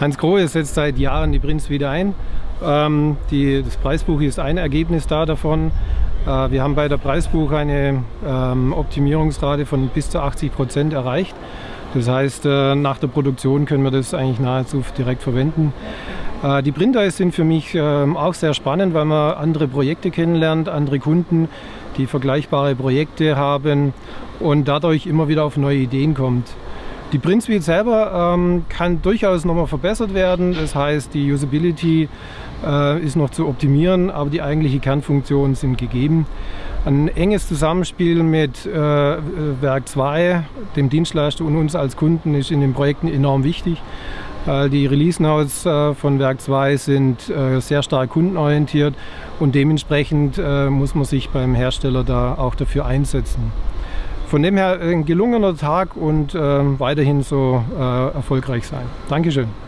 Hans Grohe setzt seit Jahren die Prinz wieder ein. Ähm, die, das Preisbuch ist ein Ergebnis da davon. Äh, wir haben bei der Preisbuch eine ähm, Optimierungsrate von bis zu 80 Prozent erreicht. Das heißt, äh, nach der Produktion können wir das eigentlich nahezu direkt verwenden. Äh, die Printer sind für mich ähm, auch sehr spannend, weil man andere Projekte kennenlernt, andere Kunden, die vergleichbare Projekte haben und dadurch immer wieder auf neue Ideen kommt. Die Print Suite selber ähm, kann durchaus nochmal verbessert werden. Das heißt, die Usability äh, ist noch zu optimieren, aber die eigentliche Kernfunktionen sind gegeben. Ein enges Zusammenspiel mit äh, Werk 2, dem Dienstleister und uns als Kunden ist in den Projekten enorm wichtig. Äh, die Release Notes äh, von Werk 2 sind äh, sehr stark kundenorientiert und dementsprechend muss man sich beim Hersteller da auch dafür einsetzen. Von dem her ein gelungener Tag und äh, weiterhin so äh, erfolgreich sein. Dankeschön.